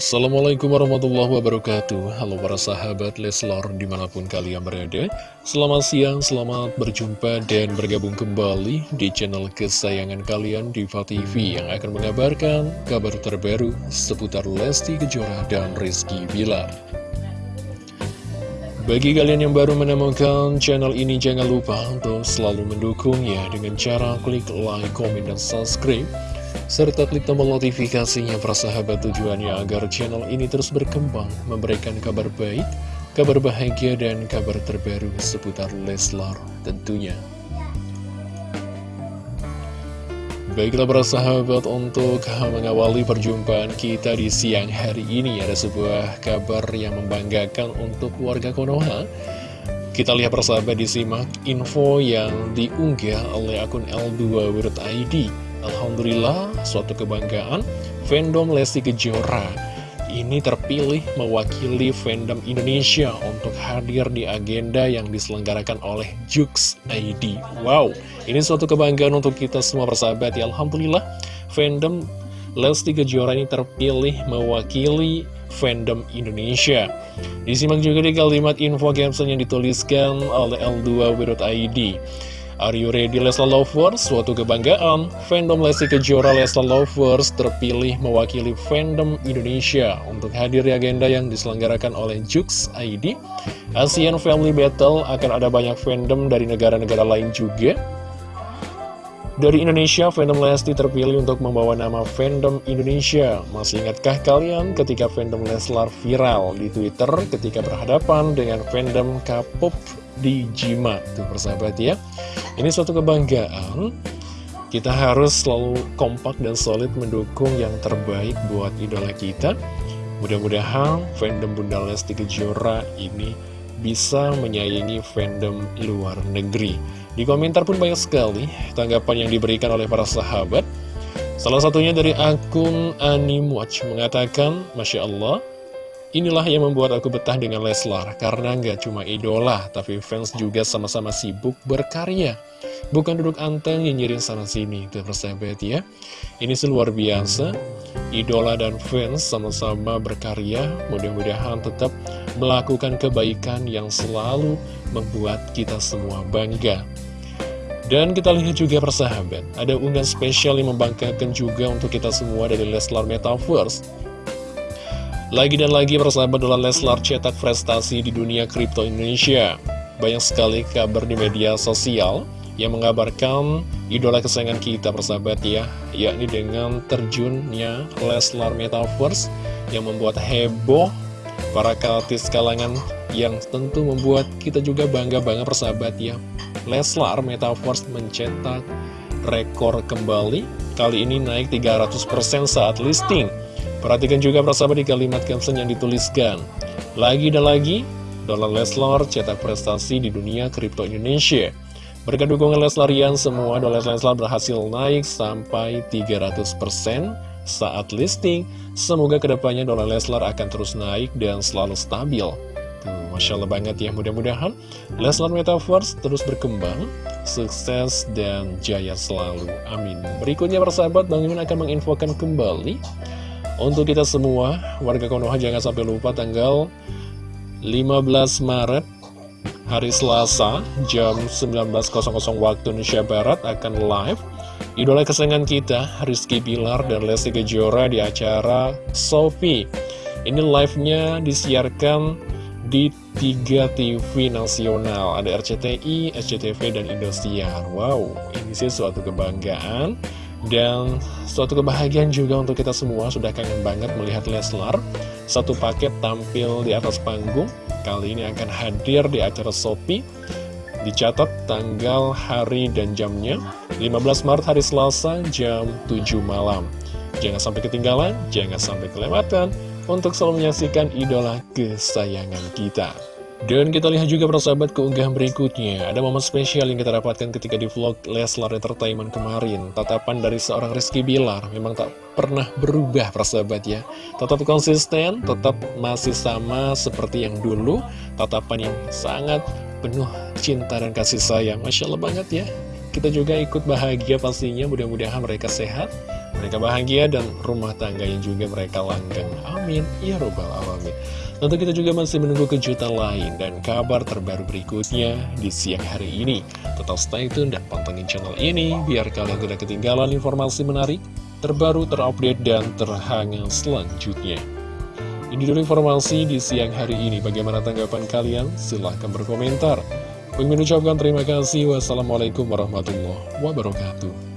Assalamualaikum warahmatullahi wabarakatuh. Halo para sahabat Leslor di mana pun kalian berada. Selamat siang, selamat berjumpa dan bergabung kembali di channel kesayangan kalian Diva TV Yang akan mengabarkan kabar terbaru seputar Lesti Kejora dan Rizky Bilar. Bagi kalian yang baru menemukan channel ini, jangan lupa untuk selalu mendukungnya dengan cara klik like, comment, dan subscribe serta klik tombol notifikasinya persahabat tujuannya agar channel ini terus berkembang, memberikan kabar baik, kabar bahagia, dan kabar terbaru seputar Leslar tentunya. Baiklah para sahabat untuk mengawali perjumpaan kita di siang hari ini Ada sebuah kabar yang membanggakan untuk warga Konoha Kita lihat persahabat disimak info yang diunggah oleh akun L2.id Alhamdulillah, suatu kebanggaan, fandom Lesti Kejora ini terpilih mewakili fandom Indonesia untuk hadir di agenda yang diselenggarakan oleh Jux ID. Wow, ini suatu kebanggaan untuk kita semua persahabat ya. Alhamdulillah, fandom Lesti Kejora ini terpilih mewakili fandom Indonesia. Disimak juga di kalimat info caption yang dituliskan oleh L2W.id. Are you ready Lesla Lovers? Suatu kebanggaan, fandom Lesti Kejora Lesla Lovers terpilih mewakili fandom Indonesia untuk hadir di agenda yang diselenggarakan oleh Jux ID. Asian Family Battle akan ada banyak fandom dari negara-negara lain juga. Dari Indonesia, fandom Lesti terpilih untuk membawa nama fandom Indonesia. Masih ingatkah kalian ketika fandom Leslar viral di Twitter ketika berhadapan dengan fandom K-pop di Jima? Tuh persahabat ya. Ini suatu kebanggaan. Kita harus selalu kompak dan solid mendukung yang terbaik buat idola kita. Mudah-mudahan fandom Bunda Lesti Kejora ini bisa menyayangi fandom luar negeri. Di komentar pun banyak sekali tanggapan yang diberikan oleh para sahabat. Salah satunya dari akun Animwatch mengatakan, Masya Allah, inilah yang membuat aku betah dengan Leslar. Karena nggak cuma idola, tapi fans juga sama-sama sibuk berkarya. Bukan duduk anteng nyinyirin sana-sini, itu persahabat ya. Ini luar biasa, idola dan fans sama-sama berkarya, mudah-mudahan tetap melakukan kebaikan yang selalu membuat kita semua bangga. Dan kita lihat juga persahabat, ada unggahan spesial yang membanggakan juga untuk kita semua dari Leslar Metaverse. Lagi dan lagi persahabat adalah Leslar cetak prestasi di dunia kripto Indonesia. Banyak sekali kabar di media sosial yang mengabarkan idola kesayangan kita persahabat ya, yakni dengan terjunnya Leslar Metaverse yang membuat heboh para kaltis kalangan yang tentu membuat kita juga bangga banget persahabat ya. Leslar Metaverse mencetak rekor kembali, kali ini naik 300% saat listing. Perhatikan juga persahabat di kalimat caption yang dituliskan. Lagi dan lagi, dolar Leslar cetak prestasi di dunia kripto Indonesia. Berkat dukungan Leslarian, semua dolar Leslar berhasil naik sampai 300% saat listing. Semoga ke depannya dolar Leslar akan terus naik dan selalu stabil. Masya Allah banget ya, mudah-mudahan Leslar Metaverse terus berkembang, sukses dan jaya selalu. Amin. Berikutnya persahabat, Bang Imin akan menginfokan kembali untuk kita semua, warga Konoha jangan sampai lupa tanggal 15 Maret hari Selasa jam 19.00 waktu Indonesia Barat akan live. Idola kesayangan kita, Rizky Bilar dan Lesti Kejora di acara Sophie. Ini live-nya disiarkan di tiga TV nasional. Ada RCTI, SCTV, dan Indosiar. Wow, ini sih suatu kebanggaan Dan suatu kebahagiaan juga untuk kita semua Sudah kangen banget melihat Leslar. Satu paket tampil di atas panggung. Kali ini akan hadir di acara Sopi Dicatat tanggal, hari, dan jamnya. 15 Maret hari Selasa jam 7 malam. Jangan sampai ketinggalan, jangan sampai kelewatan untuk selalu menyaksikan idola kesayangan kita. Dan kita lihat juga persahabat keunggahan berikutnya. Ada momen spesial yang kita dapatkan ketika di vlog Leslar Entertainment kemarin. Tatapan dari seorang Rizky Bilar Memang tak pernah berubah persahabat ya. Tetap konsisten, tetap masih sama seperti yang dulu. Tatapan yang sangat penuh cinta dan kasih sayang. Masya Allah banget ya. Kita juga ikut bahagia pastinya. Mudah-mudahan mereka sehat mereka bahagia dan rumah tangga yang juga mereka langgeng. Amin. Ya Robbal Alamin. Tentu kita juga masih menunggu kejutan lain dan kabar terbaru berikutnya di siang hari ini. Tetap stay tune dan pantengin channel ini biar kalian tidak ketinggalan informasi menarik, terbaru, terupdate, dan terhangat selanjutnya. Ini dulu informasi di siang hari ini. Bagaimana tanggapan kalian? Silahkan berkomentar. Mengucapkan terima kasih. Wassalamualaikum warahmatullahi wabarakatuh.